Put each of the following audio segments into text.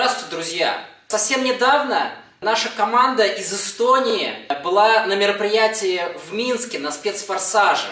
Здравствуйте, друзья! Совсем недавно наша команда из Эстонии была на мероприятии в Минске на спецфорсаже.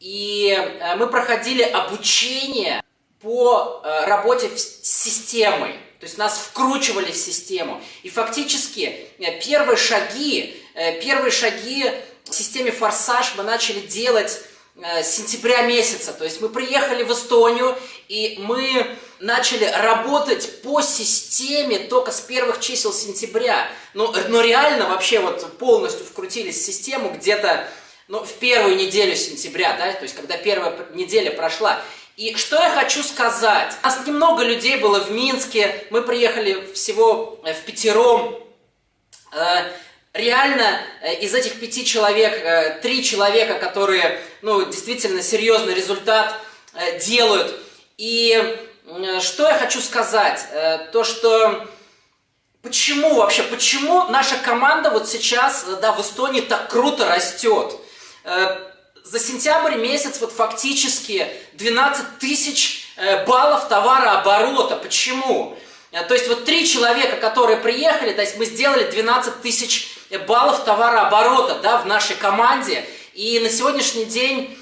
И э, мы проходили обучение по э, работе с системой. То есть нас вкручивали в систему. И фактически э, первые шаги, первые шаги в системе «Форсаж» мы начали делать с сентября месяца. То есть мы приехали в Эстонию, и мы начали работать по системе только с первых чисел сентября. Но, но реально вообще вот полностью вкрутились в систему где-то ну, в первую неделю сентября, да, то есть когда первая неделя прошла. И что я хочу сказать? У нас немного людей было в Минске, мы приехали всего э, в пятером. Э, реально э, из этих пяти человек, три человека, которые ну, действительно серьезный результат делают. И что я хочу сказать? То, что почему вообще, почему наша команда вот сейчас да, в Эстонии так круто растет? Э, за сентябрь месяц вот фактически 12 тысяч э, баллов товарооборота. Почему? Э, то есть вот три человека, которые приехали, то есть мы сделали 12 тысяч баллов товарооборота да, в нашей команде. И на сегодняшний день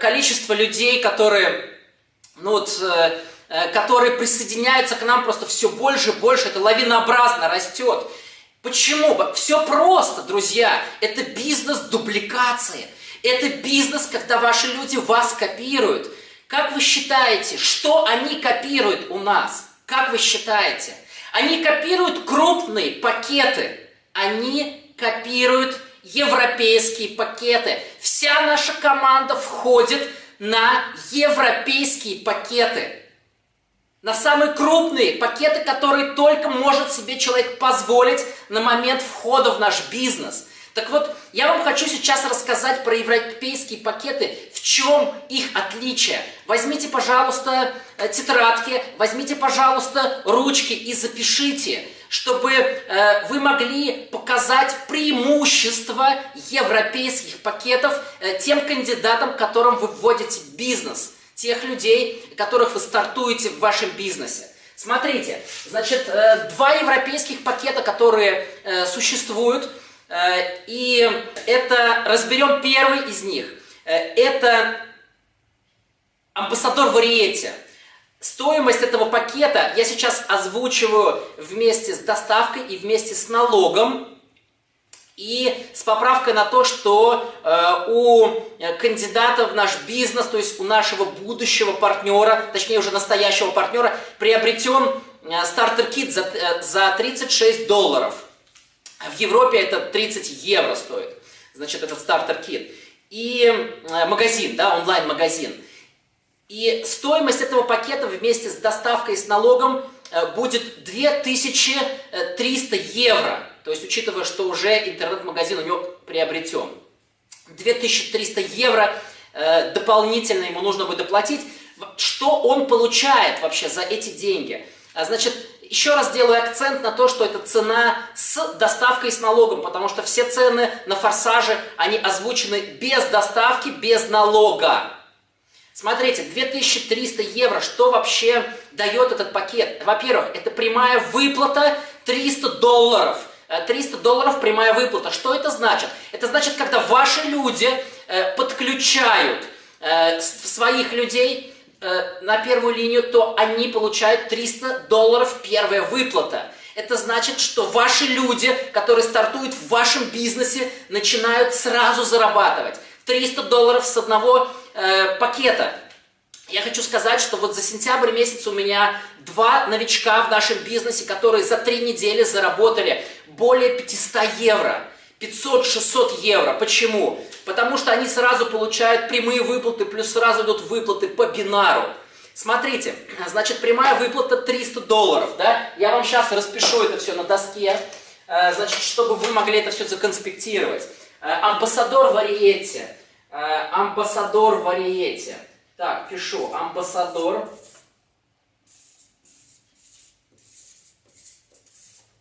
количество людей, которые, ну вот, которые присоединяются к нам просто все больше и больше, это лавинообразно растет. Почему? Все просто, друзья. Это бизнес дубликации. Это бизнес, когда ваши люди вас копируют. Как вы считаете, что они копируют у нас? Как вы считаете? Они копируют крупные пакеты. Они копируют европейские пакеты. Вся наша команда входит на европейские пакеты на самые крупные пакеты, которые только может себе человек позволить на момент входа в наш бизнес. Так вот, я вам хочу сейчас рассказать про европейские пакеты, в чем их отличие. Возьмите, пожалуйста, э, тетрадки, возьмите, пожалуйста, ручки и запишите, чтобы э, вы могли показать преимущества европейских пакетов э, тем кандидатам, которым вы вводите бизнес – тех людей, которых вы стартуете в вашем бизнесе. Смотрите, значит, э, два европейских пакета, которые э, существуют, э, и это, разберем первый из них. Это амбассадор Вариете. Стоимость этого пакета я сейчас озвучиваю вместе с доставкой и вместе с налогом. И с поправкой на то, что э, у кандидата в наш бизнес, то есть у нашего будущего партнера, точнее уже настоящего партнера, приобретен э, стартер-кит за, э, за 36 долларов. В Европе это 30 евро стоит, значит, этот стартер-кит. И э, магазин, да, онлайн-магазин. И стоимость этого пакета вместе с доставкой и с налогом э, будет 2300 евро. То есть, учитывая, что уже интернет-магазин у него приобретен. 2300 евро э, дополнительно ему нужно будет доплатить. Что он получает вообще за эти деньги? А, значит, еще раз делаю акцент на то, что это цена с доставкой и с налогом, потому что все цены на форсаже, они озвучены без доставки, без налога. Смотрите, 2300 евро, что вообще дает этот пакет? Во-первых, это прямая выплата 300 долларов – 300 э, долларов прямая выплата. Что это значит? Это значит, когда ваши люди э, подключают э, своих людей на первую линию, то они получают 300 долларов первая выплата. Это значит, что ваши люди, которые стартуют в вашем бизнесе, начинают сразу зарабатывать. 300 долларов с одного э, пакета. Я хочу сказать, что вот за сентябрь месяц у меня два новичка в нашем бизнесе, которые за три недели заработали более 500 евро. 500-600 евро. Почему? Потому что они сразу получают прямые выплаты, плюс сразу идут выплаты по бинару. Смотрите, значит, прямая выплата 300 долларов, да? Я вам сейчас распишу это все на доске, э, значит, чтобы вы могли это все законспектировать. Э, амбассадор Вариете. Э, амбассадор Вариете. Так, пишу. Амбассадор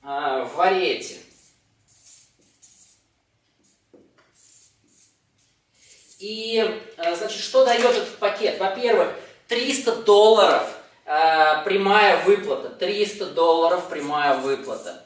э, в Вариете. И, э, значит, что дает этот пакет? Во-первых, 300 долларов э, прямая выплата. 300 долларов прямая выплата.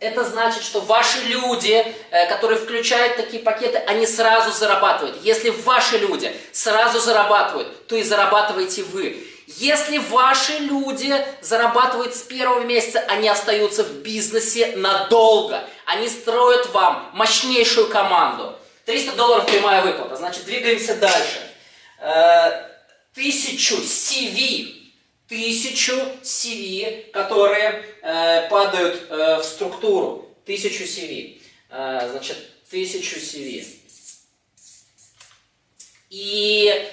Это значит, что ваши люди, э, которые включают такие пакеты, они сразу зарабатывают. Если ваши люди сразу зарабатывают, то и зарабатываете вы. Если ваши люди зарабатывают с первого месяца, они остаются в бизнесе надолго. Они строят вам мощнейшую команду. 300 долларов прямая выплата. Значит, двигаемся дальше. Э, тысячу CV тысячу CV, которые э, падают э, в структуру. Тысячу CV. Значит, тысячу CV. И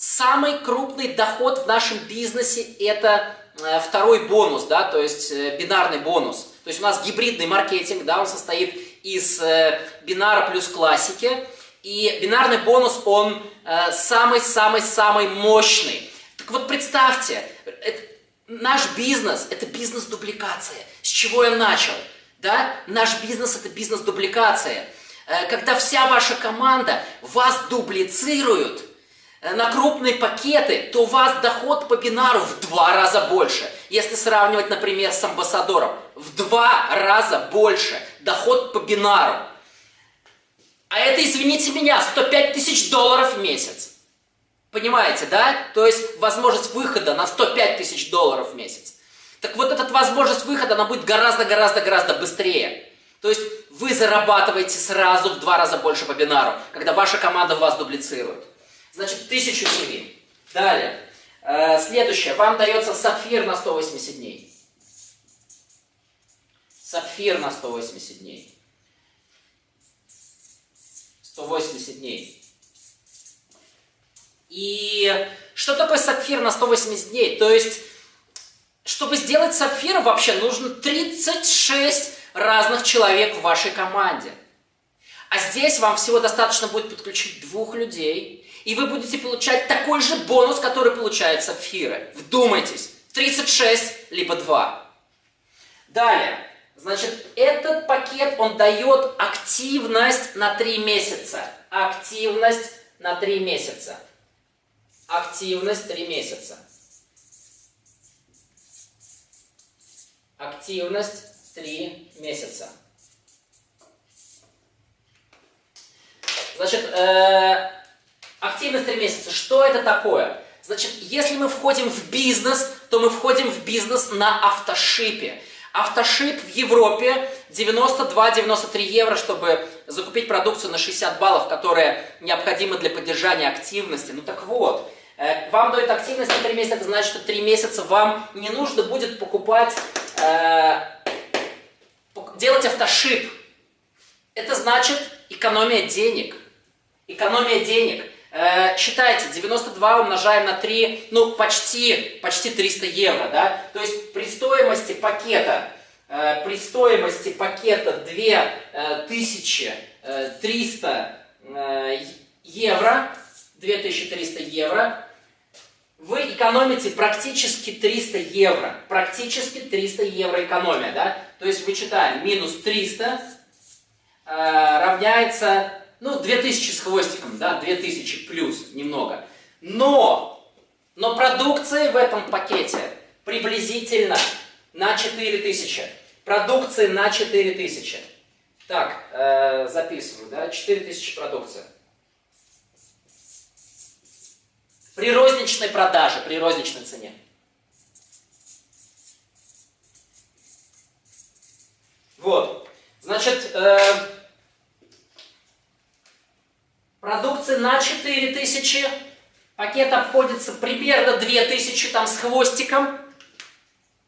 самый крупный доход в нашем бизнесе это э, второй бонус, да, то есть э, бинарный бонус. То есть у нас гибридный маркетинг, да, он состоит из э, бинара плюс классики. И бинарный бонус, он самый-самый-самый мощный. Так вот представьте, это, наш бизнес – это бизнес-дубликация. С чего я начал? Да? Наш бизнес – это бизнес-дубликация. Э, когда вся ваша команда вас дублицирует на крупные пакеты, то у вас доход по бинару в два раза больше. Если сравнивать, например, с амбассадором, в два раза больше доход по бинару. А это, извините меня, 105 тысяч долларов в месяц. Понимаете, да? То есть возможность выхода на 105 тысяч долларов в месяц. Так вот эта возможность выхода, она будет гораздо-гораздо-гораздо быстрее. То есть вы зарабатываете сразу в два раза больше по бинару, когда ваша команда вас дублицирует. Значит, 1000 CV. Далее. Э, следующее. Вам дается сапфир на 180 дней. Сапфир на 180 дней. 180 дней. И что такое сапфир на 180 дней? То есть, чтобы сделать сапфир, вообще нужно 36 разных человек в вашей команде. А здесь вам всего достаточно будет подключить двух людей, и вы будете получать такой же бонус, который получают сапфиры. Вдумайтесь, 36 либо 2. Далее, значит, этот пакет, он дает активность на 3 месяца. Активность на 3 месяца. Активность 3 месяца. Активность 3 месяца. Значит, э, активность 3 месяца. Что это такое? Значит, если мы входим в бизнес, то мы входим в бизнес на автошипе. Автошип в Европе 92-93 евро, чтобы закупить продукцию на 60 баллов, которая необходима для поддержания активности. Ну так вот, Э, вам дают активность на 3 месяца, это значит, что 3 месяца вам не нужно будет покупать, э, делать автошип. Это значит экономия денег. Экономия денег. Э, считайте, 92 умножаем на 3, ну почти, почти 300 евро, да? То есть при стоимости пакета, э, при стоимости пакета 2300 э, евро, 2300 евро, вы экономите практически 300 евро. Практически 300 евро экономия, да? То есть вычитаем, минус 300 э, равняется, ну, 2000 с хвостиком, да, 2000 плюс немного. Но, но продукции в этом пакете приблизительно на 4000. Продукции на 4000. Так, э, записываю, да, 4000 продукции. При розничной продаже, при розничной цене. Вот. Значит, э, продукции на 4000, пакет обходится примерно 2000 там с хвостиком,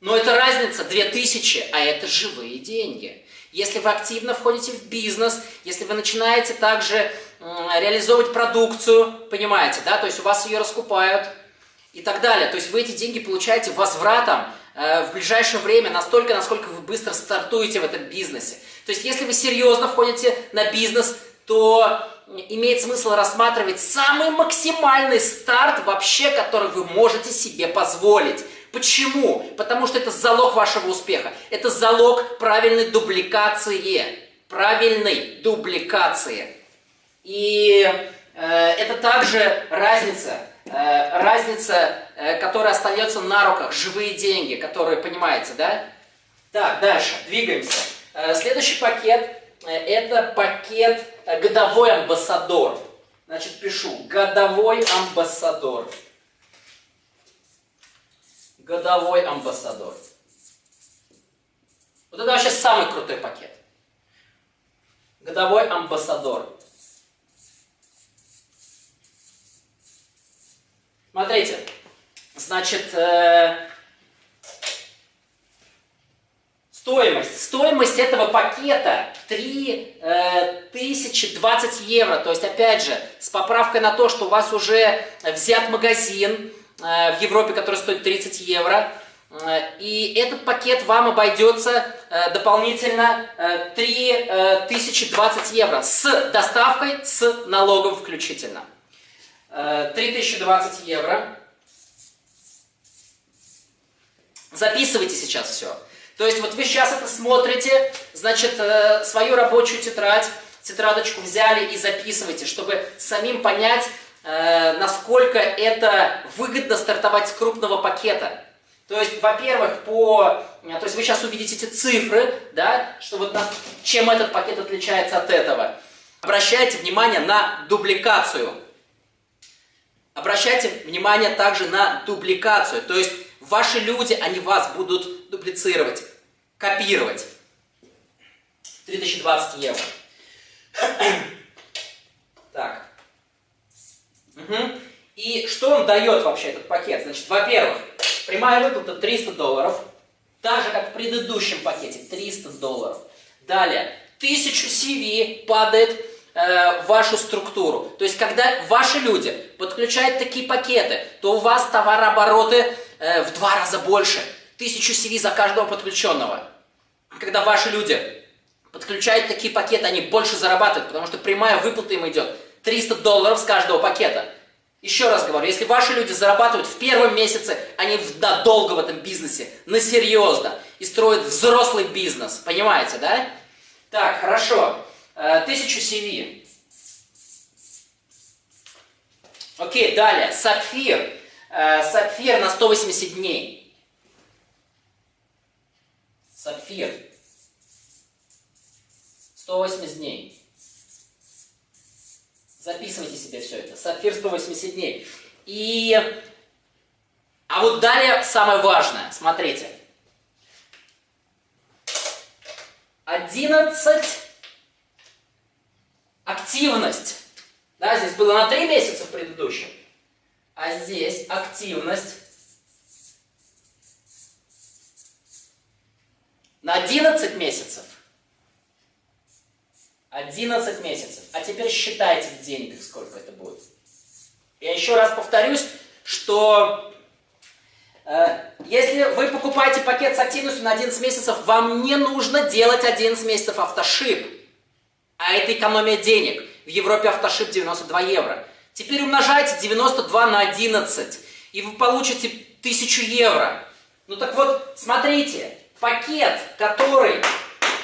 но это разница 2000, а это живые деньги. Если вы активно входите в бизнес, если вы начинаете также реализовывать продукцию, понимаете, да, то есть у вас ее раскупают и так далее. То есть вы эти деньги получаете возвратом э, в ближайшее время настолько, насколько вы быстро стартуете в этом бизнесе. То есть если вы серьезно входите на бизнес, то имеет смысл рассматривать самый максимальный старт вообще, который вы можете себе позволить. Почему? Потому что это залог вашего успеха. Это залог правильной дубликации. Правильной дубликации. И э, это также разница э, разница, э, которая остается на руках, живые деньги, которые, понимаете, да? Так, дальше, двигаемся. Э, следующий пакет, это пакет э, годовой амбассадор. Значит, пишу, годовой амбассадор. Годовой амбассадор. Вот это вообще самый крутой пакет. Годовой амбассадор. Смотрите, значит, э, стоимость. Стоимость этого пакета 3020 э, евро. То есть, опять же, с поправкой на то, что у вас уже взят магазин э, в Европе, который стоит 30 евро. Э, и этот пакет вам обойдется дополнительно э, 3020 евро с доставкой, с налогом включительно. 3020 э, евро. Записывайте сейчас все. То есть вот вы сейчас это смотрите, значит, э, свою рабочую тетрадь, тетрадочку взяли и записывайте, чтобы самим понять, э, насколько это выгодно стартовать с крупного пакета. То есть, во-первых, по... То есть вы сейчас увидите эти цифры, да, что вот на... чем этот пакет отличается от этого. Обращайте внимание на дубликацию. Обращайте внимание также на дубликацию, то есть ваши люди, они вас будут дублицировать, копировать. 3020 евро. Так. Угу. И что он дает вообще этот пакет? Значит, во-первых, прямая выплата 300 долларов, так же как в предыдущем пакете 300 долларов. Далее, 1000 CV падает э, вашу структуру. То есть, когда ваши люди подключают такие пакеты, то у вас товарообороты э, в два раза больше. Тысячу CV за каждого подключенного. Когда ваши люди подключают такие пакеты, они больше зарабатывают, потому что прямая выплата им идет 300 долларов с каждого пакета. Еще раз говорю, если ваши люди зарабатывают в первом месяце, они надолго в этом бизнесе, на серьезно, и строят взрослый бизнес, понимаете, да? Так, хорошо. Э, тысячу CV. Окей, далее. Сапфир. Э, сапфир на 180 дней. Сапфир. 180 дней. Записывайте себе все это. Сапфир 180 дней. И... А вот далее самое важное. Смотрите. 11 активность. Да, здесь было на 3 месяца в предыдущем. А здесь активность на 11 месяцев. 11 месяцев. А теперь считайте в деньгах, сколько это будет. Я еще раз повторюсь, что э, если вы покупаете пакет с активностью на 11 месяцев, вам не нужно делать 11 месяцев автошип. А это экономия денег. В Европе автошип 92 евро. Теперь умножайте 92 на 11, и вы получите 1000 евро. Ну так вот, смотрите, пакет, который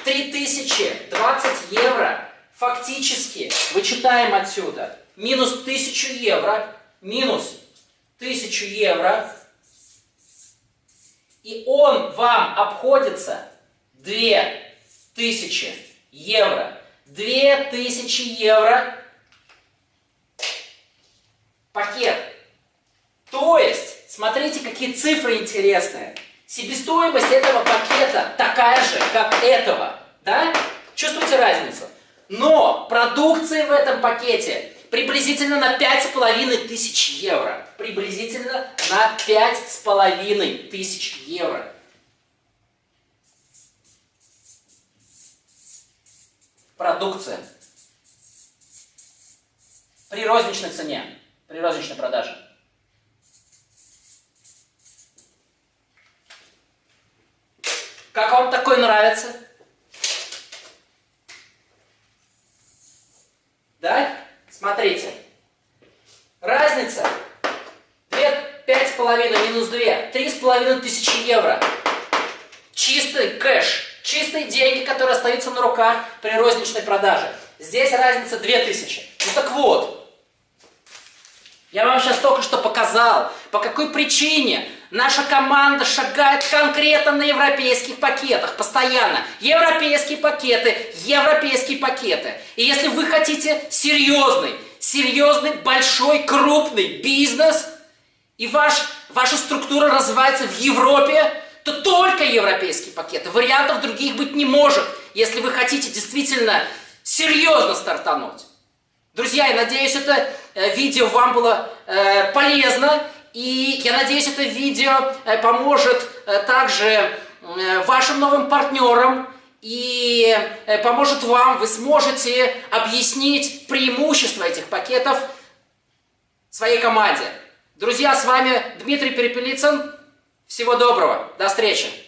3020 евро, фактически, вычитаем отсюда, минус 1000 евро, минус 1000 евро, и он вам обходится 2000 евро. 2000 евро пакет. То есть, смотрите, какие цифры интересные. Себестоимость этого пакета такая же, как этого. Да? Чувствуете разницу? Но продукции в этом пакете приблизительно на 5,5 тысяч евро. Приблизительно на 5,5 тысяч евро. продукция при розничной цене, при розничной продаже. Нравится? Да? Смотрите. Разница. Пять с половиной минус две. Три с половиной тысячи евро. Чистый кэш. Чистые деньги, которые остаются на руках при розничной продаже. Здесь разница 2000. Ну так вот, Я вам сейчас только что показал, по какой причине наша команда шагает конкретно на европейских пакетах, постоянно. Европейские пакеты, европейские пакеты. И если вы хотите серьезный, серьезный, большой, крупный бизнес, и ваш, ваша структура развивается в Европе, то только европейские пакеты. Вариантов других быть не может, если вы хотите действительно серьезно стартануть. Друзья, я надеюсь, это э, видео вам было э, полезно. И я надеюсь, это видео э, поможет э, также э, вашим новым партнерам и поможет вам, вы сможете объяснить преимущества этих пакетов своей команде. Друзья, с вами Дмитрий Перепелицын. Всего доброго. До встречи.